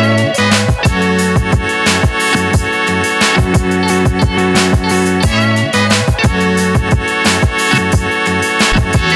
Música